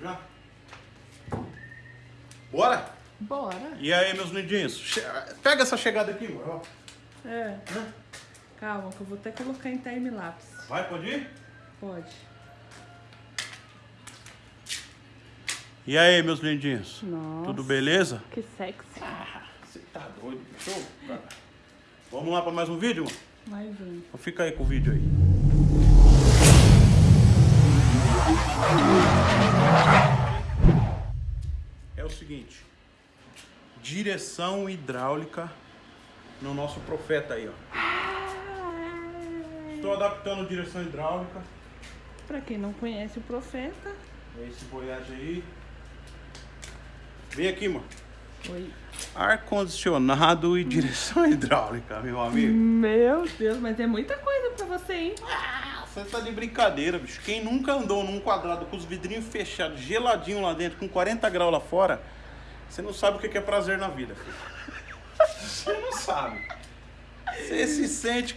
já? Bora? Bora. E aí, meus lindinhos? Pega essa chegada aqui, mano. ó. É. Calma, que eu vou até colocar em time-lapse. Vai, pode ir? Pode. E aí, meus lindinhos? Nossa. Tudo beleza? Que sexy. Você tá doido, show? Vamos lá para mais um vídeo, mano? Mais um. Então fica aí com o vídeo aí. É o seguinte. Direção hidráulica no nosso profeta aí, ó. Estou adaptando direção hidráulica. Pra quem não conhece o profeta. É esse Voyage aí. Vem aqui, mano. Oi. Ar-condicionado e direção hidráulica, meu amigo. Meu Deus, mas é muita coisa pra você, hein? Você tá de brincadeira, bicho. Quem nunca andou num quadrado com os vidrinhos fechados, geladinho lá dentro, com 40 graus lá fora, você não sabe o que é prazer na vida, filho. Você não sabe. Você se sente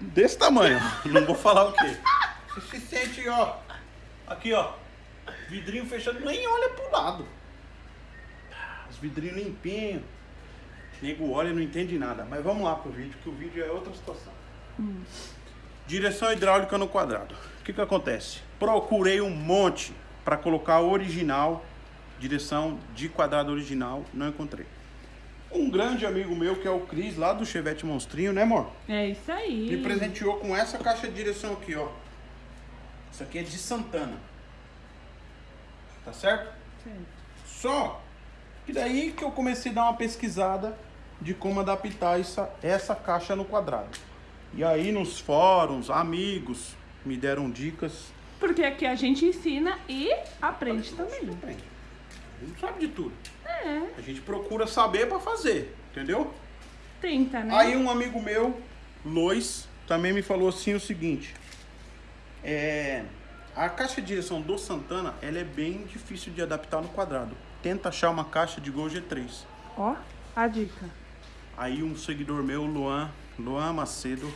desse tamanho. Não vou falar o quê. Você se sente, ó. Aqui, ó. Vidrinho fechado, nem olha pro lado. Os vidrinhos limpinhos. Nego olha e não entende nada. Mas vamos lá pro vídeo, que o vídeo é outra situação. Direção hidráulica no quadrado. O que que acontece? Procurei um monte para colocar original, direção de quadrado original, não encontrei. Um grande amigo meu, que é o Cris, lá do Chevette Monstrinho, né amor? É isso aí. Me presenteou com essa caixa de direção aqui, ó. Isso aqui é de Santana. Tá certo? Certo. Só que daí que eu comecei a dar uma pesquisada de como adaptar essa, essa caixa no quadrado. E aí nos fóruns, amigos me deram dicas. Porque aqui a gente ensina e aprende também. Aprende. A gente não sabe de tudo. É, A gente procura saber para fazer, entendeu? tenta, né? Aí um amigo meu, Lois, também me falou assim o seguinte. É, a caixa de direção do Santana, ela é bem difícil de adaptar no quadrado. Tenta achar uma caixa de Gol G3. Ó, a dica. Aí um seguidor meu, Luan, Luan Macedo,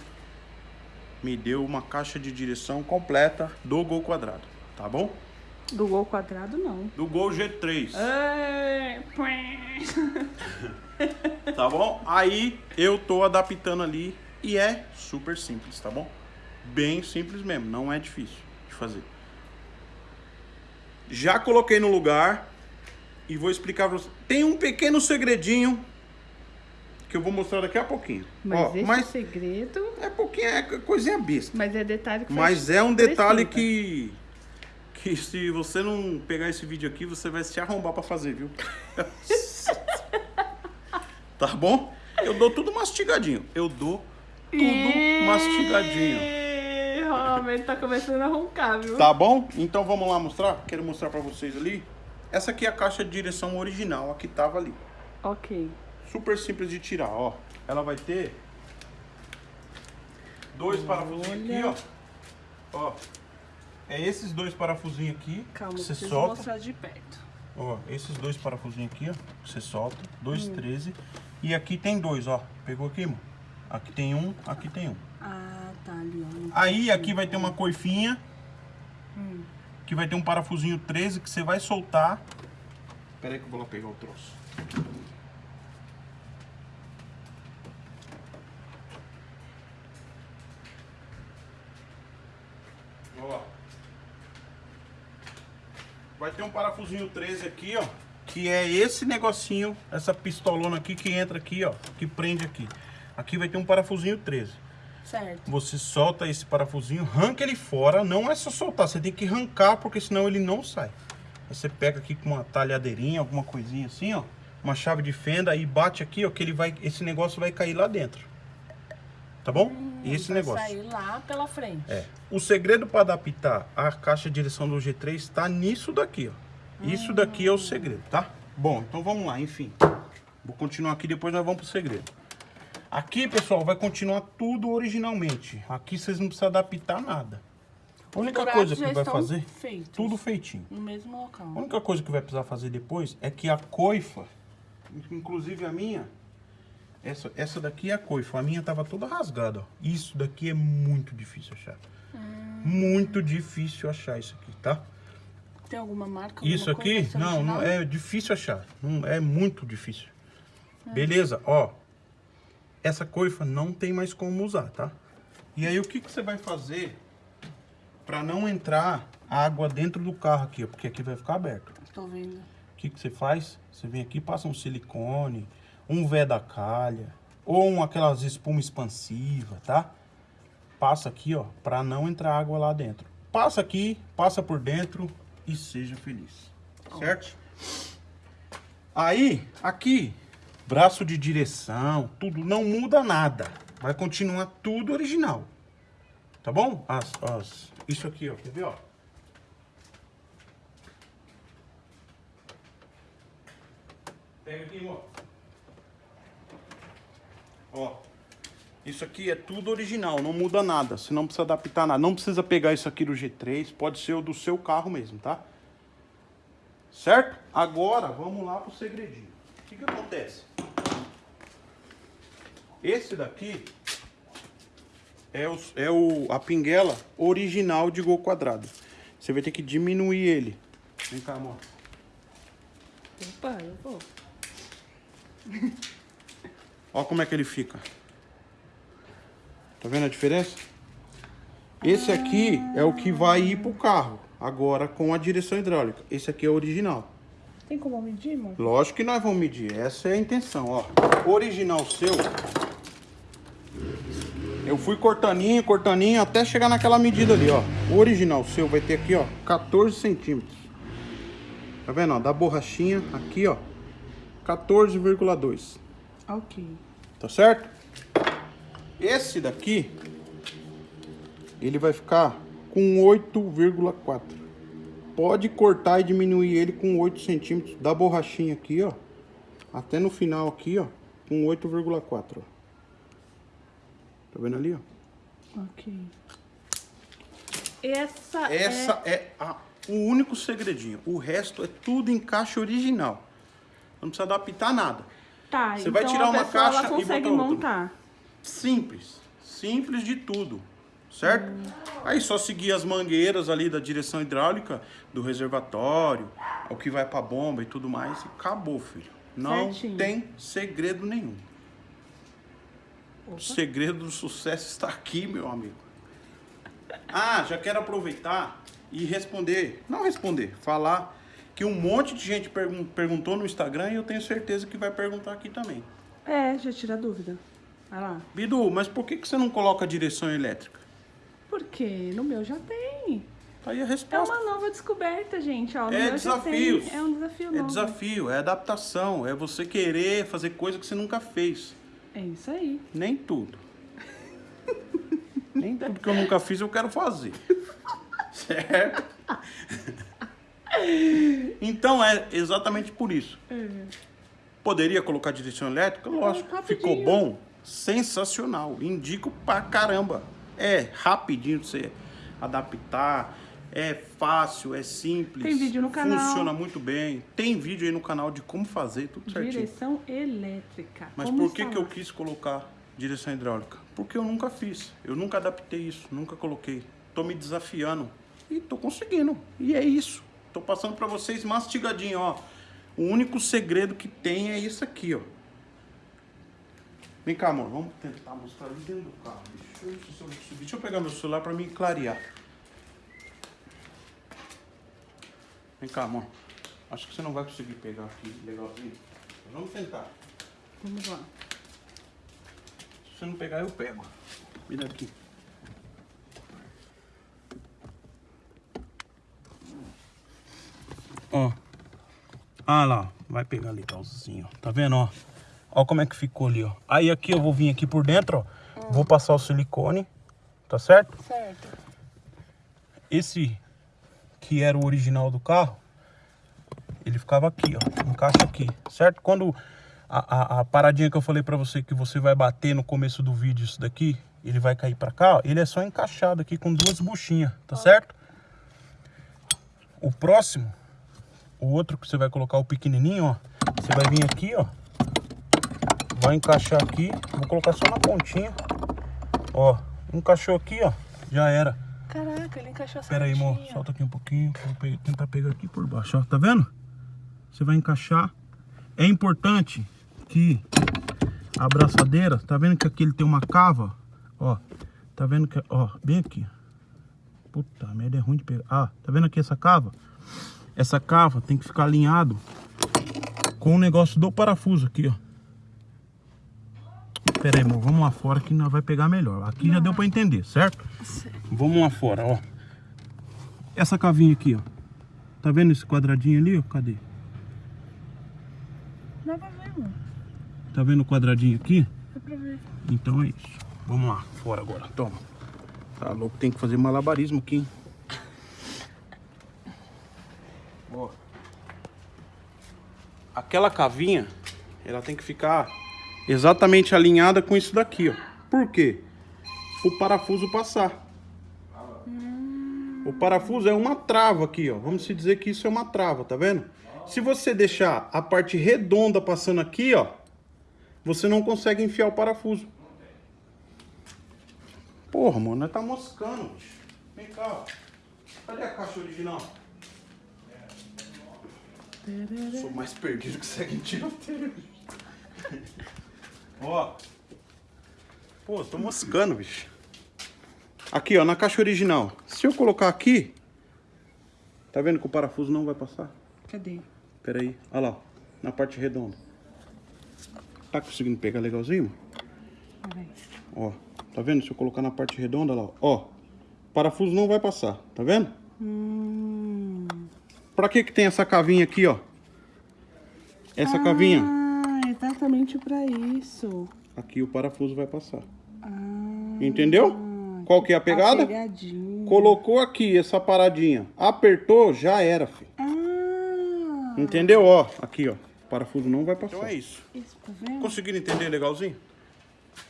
me deu uma caixa de direção completa do Gol Quadrado, tá bom? Do gol quadrado, não. Do Gol G3, É, tá bom? Aí eu tô adaptando ali e é super simples, tá bom? Bem simples mesmo, não é difícil de fazer. Já coloquei no lugar e vou explicar pra você. Tem um pequeno segredinho que eu vou mostrar daqui a pouquinho. Mas Ó, esse mas segredo. é pouquinho, é coisinha besta. Mas é detalhe que Mas é um detalhe precisa. que. Que se você não pegar esse vídeo aqui, você vai se arrombar pra fazer, viu? tá bom? Eu dou tudo mastigadinho. Eu dou tudo Ih, mastigadinho. Ele tá começando a roncar, viu? Tá bom? Então vamos lá mostrar? Quero mostrar pra vocês ali. Essa aqui é a caixa de direção original, a que tava ali. Ok. Super simples de tirar, ó. Ela vai ter dois parafusinhos aqui, ó. Ó. É esses dois parafusinhos aqui. Calma, que você solta. mostrar de perto. Ó, esses dois parafusinhos aqui, ó. que Você solta. Dois 13. E aqui tem dois, ó. Pegou aqui, mano? Aqui tem um, aqui tem um. Ah, tá ali, ó. Aí aqui vai ter uma coifinha. Hum. Que vai ter um parafusinho 13 que você vai soltar. Pera aí que eu vou lá pegar o troço. Ó. Ter um parafusinho 13 aqui, ó. Que é esse negocinho, essa pistolona aqui que entra aqui, ó. Que prende aqui. Aqui vai ter um parafusinho 13. Certo. Você solta esse parafusinho, arranca ele fora. Não é só soltar, você tem que arrancar, porque senão ele não sai. Aí você pega aqui com uma talhadeirinha, alguma coisinha assim, ó. Uma chave de fenda, aí bate aqui, ó, que ele vai, esse negócio vai cair lá dentro. Tá bom? esse Hum, Vai negócio. sair lá pela frente. É. O segredo para adaptar a caixa de direção do G3 está nisso daqui, ó. Isso daqui é o segredo, tá? Bom, então vamos lá, enfim. Vou continuar aqui, depois nós vamos pro segredo. Aqui, pessoal, vai continuar tudo originalmente. Aqui vocês não precisam adaptar nada. A única coisa que vai fazer, feitos. tudo feitinho. No mesmo local. A única coisa que vai precisar fazer depois é que a coifa, inclusive a minha, essa, essa daqui é a coifa, a minha tava toda rasgada, ó. Isso daqui é muito difícil achar. Muito difícil achar isso aqui, tá? Tem alguma marca? Isso alguma aqui, coisa? Esse não, não, é difícil achar. Não, é muito difícil. Beleza, ó. Essa coifa não tem mais como usar, tá? E aí o que, que você vai fazer pra não entrar água dentro do carro aqui, ó? Porque aqui vai ficar aberto. Tô vendo. O que, que você faz? Você vem aqui, passa um silicone, um vé da calha, ou um, aquelas espuma expansiva, tá? Passa aqui, ó, pra não entrar água lá dentro. Passa aqui, passa por dentro e seja feliz. Certo? Aí, aqui, braço de direção, tudo, não muda nada. Vai continuar tudo original. Tá bom? As, as, isso aqui, ó, quer ver, ó? Pega aqui, ó. Ó. Isso aqui é tudo original, não muda nada. Você não precisa adaptar nada. Não precisa pegar isso aqui do G3, pode ser o do seu carro mesmo, tá? Certo? Agora, vamos lá pro segredinho. O que que acontece? Esse daqui é, o, é o, a pinguela original de gol quadrado. Você vai ter que diminuir ele. Vem cá, amor. Opa, eu vou. Olha como é que ele fica. Tá vendo a diferença? Esse aqui é o que vai ir pro carro. Agora com a direção hidráulica. Esse aqui é o original. Tem como medir, amor? Lógico que nós vamos medir. Essa é a intenção, ó. O original seu. Eu fui cortaninho, cortaninho, até chegar naquela medida ali, ó. O original seu vai ter aqui, ó, 14 centímetros. Tá vendo, ó? Da borrachinha aqui, ó. 14,2. Ok. Tá certo? Esse daqui, ele vai ficar com 8,4. Pode cortar e diminuir ele com 8 centímetros da borrachinha aqui, ó. Até no final aqui, ó, com 8,4, ó. Tá vendo ali, ó? Ok. Essa, Essa é, a- o único segredinho. O resto é tudo encaixe original. Não precisa adaptar nada. Tá, Você então vai tirar a uma pessoa, caixa ela e consegue outra. montar. Simples. Simples de tudo. Certo? Aí só seguir as mangueiras ali da direção hidráulica, do reservatório, o que vai pra bomba e tudo mais. E acabou, filho. Não Certinho. tem segredo nenhum. O segredo do sucesso está aqui, meu amigo. Ah, já quero aproveitar e responder. Não responder, falar que um monte de gente pergun- perguntou no Instagram e eu tenho certeza que vai perguntar aqui também. É, já tira a dúvida. Vai lá. Bidu, mas por que, que você não coloca direção elétrica? Porque no meu já tem. Tá aí a É resposta. uma nova descoberta, gente. Ó, É desafios. tem. É um desafio É novo. desafio, é adaptação, é você querer fazer coisa que você nunca fez. É isso aí. Nem tudo. Nem tudo que eu nunca fiz eu quero fazer. Certo? Então é exatamente por isso. Poderia colocar direção elétrica? Lógico. rapidinho. Ficou bom? Sensacional. Indico pra caramba. É rapidinho de você adaptar. É fácil, é simples. Tem vídeo no canal. Funciona muito bem. Tem vídeo aí no canal de como fazer, tudo certinho. Direção elétrica. Mas Como por que, que eu quis colocar direção hidráulica? Porque eu nunca fiz. Eu nunca adaptei isso, nunca coloquei. Tô me desafiando e tô conseguindo. E é isso. Tô passando pra vocês mastigadinho, ó. O único segredo que tem é isso aqui, ó. Vem cá, amor. Vamos tentar mostrar ali dentro do carro. Deixa eu, deixa eu subir. Deixa eu pegar meu celular pra me clarear. Vem cá, amor. Acho que você não vai conseguir pegar aqui legalzinho. Mas Vamos tentar. Vamos lá. Se você não pegar, eu pego. Me dá aqui. Ó. Ah lá, vai pegar legalzinho. Tá vendo, ó? Ó como é que ficou ali, ó. Aí aqui eu vou vir aqui por dentro, ó. Vou passar o silicone, tá certo? Certo. Esse que era o original do carro, ele ficava aqui, ó, encaixa aqui, certo? Quando a, a, a paradinha que eu falei pra você que você vai bater no começo do vídeo isso daqui, ele vai cair pra cá, ó, ele é só encaixado aqui com duas buchinhas, tá certo? O próximo, o outro que você vai colocar o pequenininho, ó, você vai vir aqui, ó, vai encaixar aqui, vou colocar só na pontinha, ó, encaixou aqui, ó, já era. Caraca, ele encaixou Pera aí, amor. Solta aqui um pouquinho. Vou tentar pegar aqui por baixo, ó. Tá vendo? Você vai encaixar. É importante que a abraçadeira, tá vendo que aqui ele tem uma cava? Ó, tá vendo que, ó, bem aqui. Puta merda, é ruim de pegar. Ah, tá vendo aqui essa cava? Essa cava tem que ficar alinhado com o negócio do parafuso aqui, ó. Pera aí, amor, vamos lá fora que nós vai pegar melhor. Aqui já deu pra entender, certo? Vamos lá fora, ó. Essa cavinha aqui, ó. Tá vendo esse quadradinho ali, ó? Cadê? Dá pra ver, mano. Tá vendo o quadradinho aqui? Dá pra ver. Então é isso. Vamos lá, fora agora. Toma. Tá louco, tem que fazer malabarismo aqui, hein? Aquela cavinha, ela tem que ficar exatamente alinhada com isso daqui, ó. Por quê? O parafuso passar. O parafuso é uma trava aqui, ó. Vamos se dizer que isso é uma trava, tá vendo? Se você deixar a parte redonda passando aqui, ó, você não consegue enfiar o parafuso. Porra, mano, tá moscando. Vem cá, ó. Cadê a caixa original? Sou mais perdido que segue em tiroteio. ó. Pô, tô moscando, bicho. Aqui, ó, na caixa original. Se eu colocar aqui, tá vendo que o parafuso não vai passar? Cadê? Pera aí, olha lá, ó, na parte redonda. Tá conseguindo pegar legalzinho? mano? Peraí. Ó, tá vendo? Se eu colocar na parte redonda lá, ó. ó. Parafuso não vai passar, tá vendo? Hum. Pra que que tem essa cavinha aqui, ó? Essa cavinha. Ah, exatamente pra isso. Aqui o parafuso vai passar. Ah. Entendeu? Qual que é a pegada? pegadinha. Colocou aqui essa paradinha. Apertou, já era, filho. Ah. Entendeu? Ó, aqui, ó. O parafuso não vai passar. Então é isso. Isso, tá vendo? Conseguiram entender legalzinho?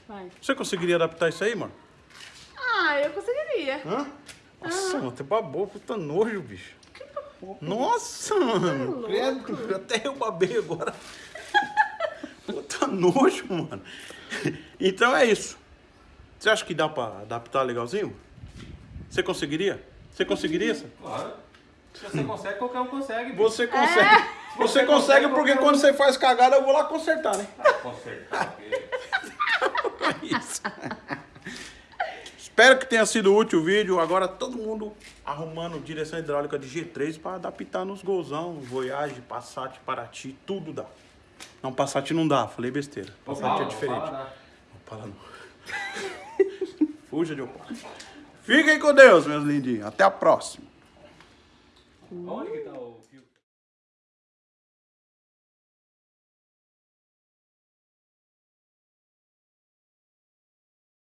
Vai. Você conseguiria adaptar isso aí, mano? Ah, eu conseguiria. Hã? Nossa, mano, até babou, puta nojo, bicho. Nossa, mano. Credo, até eu babei agora. Puta nojo, mano. Então é isso. Você acha que dá pra adaptar legalzinho? Você conseguiria? Você conseguiria? Sam? Claro. Se você consegue, qualquer um consegue. bicho. Você consegue. Você consegue porque quando você faz cagada eu vou lá consertar, né? Consertar. Isso. Espero que tenha sido útil o vídeo. Agora todo mundo arrumando direção hidráulica de G3 para adaptar nos golzão, Voyage, Passat, Paraty, tudo dá. Não, Passat não dá, falei besteira. Passat é diferente. Opala. Opala não. Fuja de Opala. Fiquem com Deus, meus lindinhos. Até a próxima. Onde que tá o...